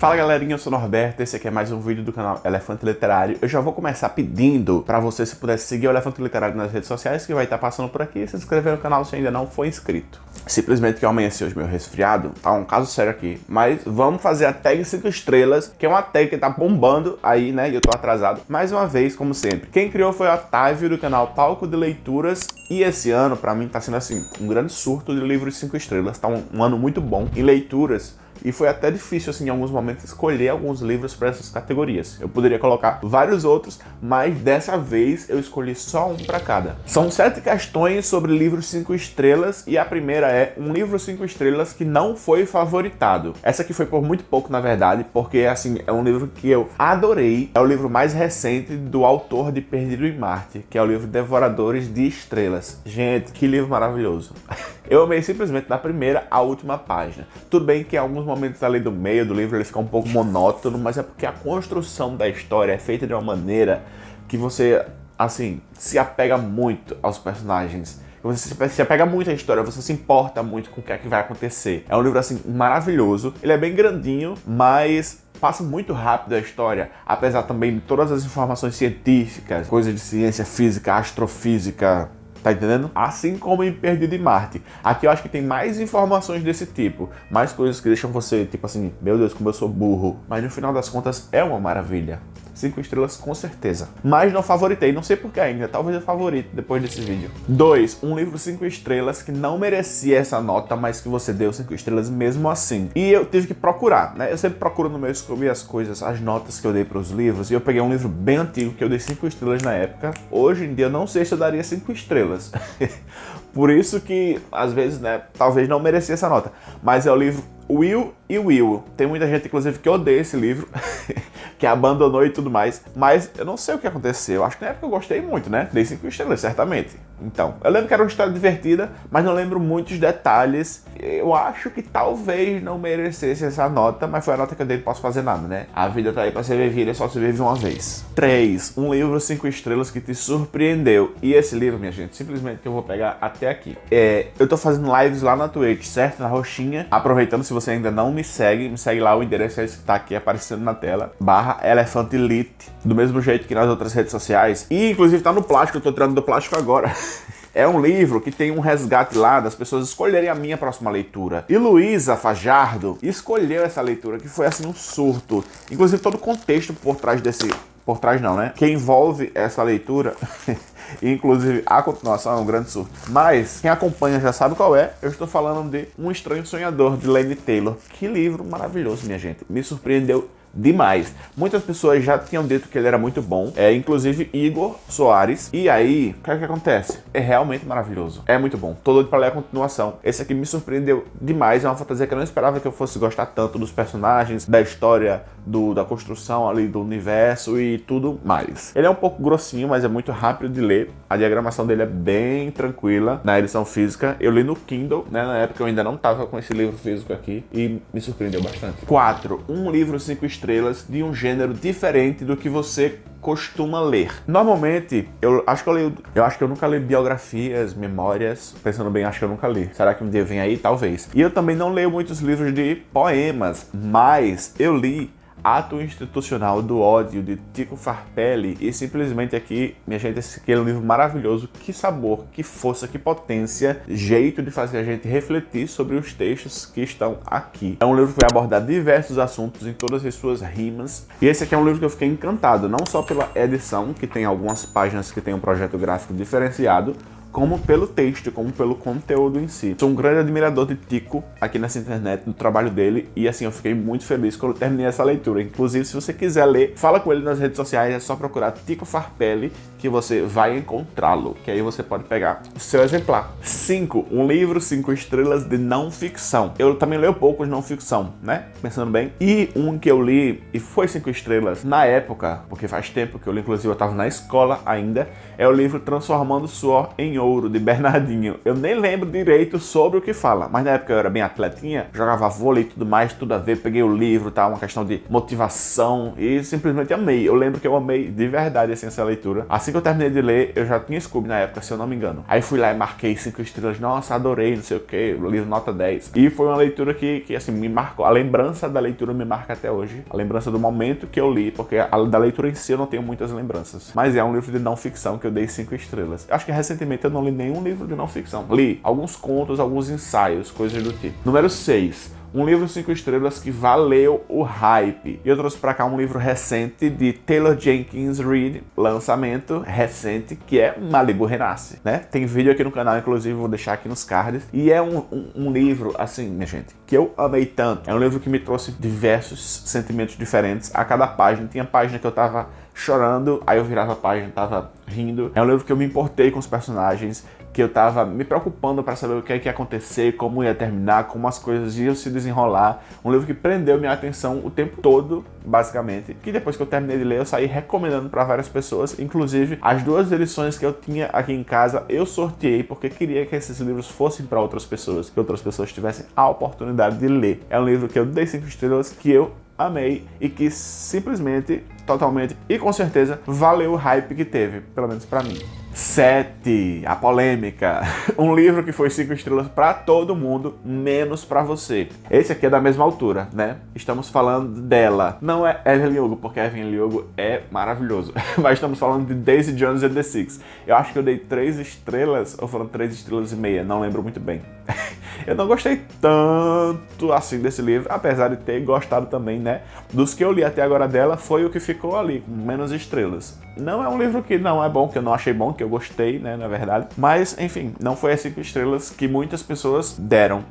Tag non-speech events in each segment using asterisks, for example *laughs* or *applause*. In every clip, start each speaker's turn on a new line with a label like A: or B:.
A: Fala galerinha, eu sou o Norberto, esse aqui é mais um vídeo do canal Elefante Literário. Eu já vou começar pedindo para você, se puder seguir o Elefante Literário nas redes sociais, que vai estar passando por aqui, e se inscrever no canal se ainda não for inscrito. Simplesmente que eu amanheci hoje meu resfriado, tá um caso sério aqui, mas vamos fazer a tag 5 estrelas, que é uma tag que tá bombando aí, né, e eu tô atrasado. Mais uma vez, como sempre, quem criou foi o Otávio do canal Palco de Leituras, e esse ano, pra mim, tá sendo assim, um grande surto de livros 5 estrelas, tá um, um ano muito bom em leituras, e foi até difícil, assim, em alguns momentos, escolher alguns livros para essas categorias. Eu poderia colocar vários outros, mas dessa vez eu escolhi só um para cada. São sete questões sobre livros 5 estrelas e a primeira é um livro 5 estrelas que não foi favoritado. Essa aqui foi por muito pouco, na verdade, porque, assim, é um livro que eu adorei. É o livro mais recente do autor de Perdido em Marte, que é o livro Devoradores de Estrelas. Gente, que livro maravilhoso. *laughs* Eu amei simplesmente da primeira à última página. Tudo bem que alguns momentos ali do meio do livro ele fica um pouco monótono, mas é porque a construção da história é feita de uma maneira que você, assim, se apega muito aos personagens. Você se apega muito à história, você se importa muito com o que é que vai acontecer. É um livro, assim, maravilhoso. Ele é bem grandinho, mas passa muito rápido a história, apesar também de todas as informações científicas, coisas de ciência física, astrofísica, Tá entendendo? Assim como em Perdido em Marte. Aqui eu acho que tem mais informações desse tipo. Mais coisas que deixam você, tipo assim, meu Deus, como eu sou burro. Mas no final das contas é uma maravilha. Cinco estrelas com certeza. Mas não favoritei, não sei porquê ainda, talvez eu favorite depois desse vídeo. 2. Um livro cinco estrelas que não merecia essa nota, mas que você deu cinco estrelas mesmo assim. E eu tive que procurar, né? Eu sempre procuro no meu Scooby as coisas, as notas que eu dei para os livros, e eu peguei um livro bem antigo que eu dei cinco estrelas na época. Hoje em dia eu não sei se eu daria cinco estrelas. *laughs* Por isso que, às vezes, né, talvez não merecia essa nota. Mas é o livro Will e Will. Tem muita gente, inclusive, que odeia esse livro, *laughs* que abandonou e tudo mais. Mas eu não sei o que aconteceu. Acho que na época eu gostei muito, né? Dei 5 estrelas, certamente. Então, eu lembro que era uma história divertida, mas não lembro muitos detalhes. Eu acho que talvez não merecesse essa nota, mas foi a nota que eu dei, posso fazer nada, né? A vida tá aí pra ser vivida, só se vive uma vez. 3. Um livro 5 estrelas que te surpreendeu. E esse livro, minha gente, simplesmente que eu vou pegar até aqui. É, eu tô fazendo lives lá na Twitch, certo? Na roxinha. Aproveitando, se você ainda não me segue, me segue lá, o endereço é esse que tá aqui aparecendo na tela. Barra Elefante Elite. Do mesmo jeito que nas outras redes sociais. E, inclusive, tá no plástico, eu tô tirando do plástico agora. *laughs* É um livro que tem um resgate lá das pessoas escolherem a minha próxima leitura. E Luísa Fajardo escolheu essa leitura, que foi assim um surto. Inclusive todo o contexto por trás desse... Por trás não, né? Que envolve essa leitura... *laughs* inclusive a continuação é um grande surto. Mas quem acompanha já sabe qual é. Eu estou falando de Um Estranho Sonhador, de Lane Taylor. Que livro maravilhoso, minha gente. Me surpreendeu demais. Muitas pessoas já tinham dito que ele era muito bom, é, inclusive Igor Soares. E aí, o que, é que acontece? É realmente maravilhoso. É muito bom. Tô doido pra ler a continuação. Esse aqui me surpreendeu demais. É uma fantasia que eu não esperava que eu fosse gostar tanto dos personagens, da história, do, da construção ali do universo e tudo mais. Ele é um pouco grossinho, mas é muito rápido de ler. A diagramação dele é bem tranquila na edição física. Eu li no Kindle, né? Na época eu ainda não tava com esse livro físico aqui e me surpreendeu bastante. 4. Um livro 5 estrelas de um gênero diferente do que você costuma ler. Normalmente, eu acho que eu leio, eu acho que eu nunca li biografias, memórias, pensando bem, acho que eu nunca li. Será que um dia vem aí? Talvez. E eu também não leio muitos livros de poemas, mas eu li Ato Institucional do Ódio, de Tico Farpelli. E simplesmente aqui, minha gente, esse aqui é um livro maravilhoso. Que sabor, que força, que potência, jeito de fazer a gente refletir sobre os textos que estão aqui. É um livro que vai abordar diversos assuntos em todas as suas rimas. E esse aqui é um livro que eu fiquei encantado, não só pela edição, que tem algumas páginas que tem um projeto gráfico diferenciado, como pelo texto, como pelo conteúdo em si. Sou um grande admirador de Tico aqui nessa internet, do trabalho dele, e assim, eu fiquei muito feliz quando terminei essa leitura. Inclusive, se você quiser ler, fala com ele nas redes sociais, é só procurar Tico Farpelli, que você vai encontrá-lo, que aí você pode pegar o seu exemplar. 5. Um livro 5 estrelas de não ficção. Eu também leio poucos não ficção, né? Pensando bem. E um que eu li, e foi 5 estrelas na época, porque faz tempo que eu li, inclusive eu estava na escola ainda, é o livro Transformando Suor em Ouro, de Bernardinho. Eu nem lembro direito sobre o que fala, mas na época eu era bem atletinha, jogava vôlei e tudo mais, tudo a ver, peguei o livro, tá? Uma questão de motivação e simplesmente amei. Eu lembro que eu amei de verdade assim, essa leitura. Assim Assim que eu terminei de ler, eu já tinha Scooby na época, se eu não me engano. Aí fui lá e marquei cinco estrelas. Nossa, adorei, não sei o que, livro nota 10. E foi uma leitura que, que, assim, me marcou. A lembrança da leitura me marca até hoje. A lembrança do momento que eu li, porque a, da leitura em si eu não tenho muitas lembranças. Mas é um livro de não ficção que eu dei cinco estrelas. Acho que recentemente eu não li nenhum livro de não ficção. Li alguns contos, alguns ensaios, coisas do tipo. Número 6 um livro 5 estrelas que valeu o hype. E eu trouxe para cá um livro recente de Taylor Jenkins Reid, lançamento recente, que é Malibu Renasce, né? Tem vídeo aqui no canal, inclusive, vou deixar aqui nos cards. E é um, um, um livro, assim, minha gente, que eu amei tanto. É um livro que me trouxe diversos sentimentos diferentes a cada página. Tinha página que eu tava chorando, aí eu virava a página, tava rindo. É um livro que eu me importei com os personagens, que eu tava me preocupando para saber o que é que ia acontecer, como ia terminar, como as coisas iam se desenrolar. Um livro que prendeu minha atenção o tempo todo, basicamente. Que depois que eu terminei de ler, eu saí recomendando para várias pessoas. Inclusive, as duas edições que eu tinha aqui em casa, eu sorteei porque queria que esses livros fossem para outras pessoas, que outras pessoas tivessem a oportunidade de ler. É um livro que eu dei cinco estrelas, que eu amei e que simplesmente, totalmente e com certeza valeu o hype que teve, pelo menos para mim. 7. A polêmica. *laughs* Um livro que foi 5 estrelas para todo mundo, menos para você. Esse aqui é da mesma altura, né? Estamos falando dela. Não é Evelyn Hugo, porque Evelyn Hugo é maravilhoso. *laughs* Mas estamos falando de Daisy Jones and the Six. Eu acho que eu dei 3 estrelas, ou foram 3 estrelas e meia, não lembro muito bem. *laughs* eu não gostei tanto assim desse livro, apesar de ter gostado também, né? Dos que eu li até agora dela, foi o que ficou ali, com menos estrelas. Não é um livro que não é bom, que eu não achei bom, que eu gostei, né, na verdade. Mas, enfim, não foi as 5 estrelas que muitas pessoas deram.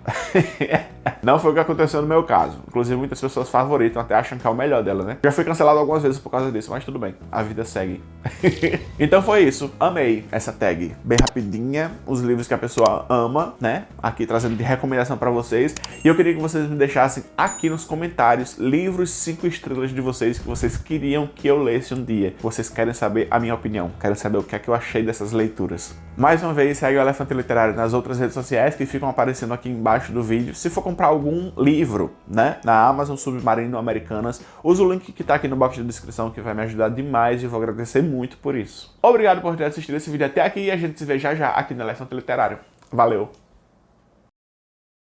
A: *laughs* *laughs* não foi o que aconteceu no meu caso. Inclusive, muitas pessoas favoritam, até acham que é o melhor dela, né? Já fui cancelado algumas vezes por causa disso, mas tudo bem. A vida segue. *laughs* então foi isso. Amei essa tag. Bem rapidinha. Os livros que a pessoa ama, né? Aqui trazendo de recomendação pra vocês. E eu queria que vocês me deixassem aqui nos comentários livros 5 estrelas de vocês que vocês queriam que eu lesse um dia. Vocês querem saber a minha opinião. Querem saber o que é que eu achei dessas leituras. Mais uma vez, segue o Elefante Literário nas outras redes sociais que ficam aparecendo aqui embaixo do vídeo. Se for comprar algum livro, né, na Amazon Submarino Americanas, usa o link que tá aqui no box de descrição que vai me ajudar demais e vou agradecer muito por isso. Obrigado por ter assistido esse vídeo até aqui e a gente se vê já já aqui no Elefante Literário. Valeu!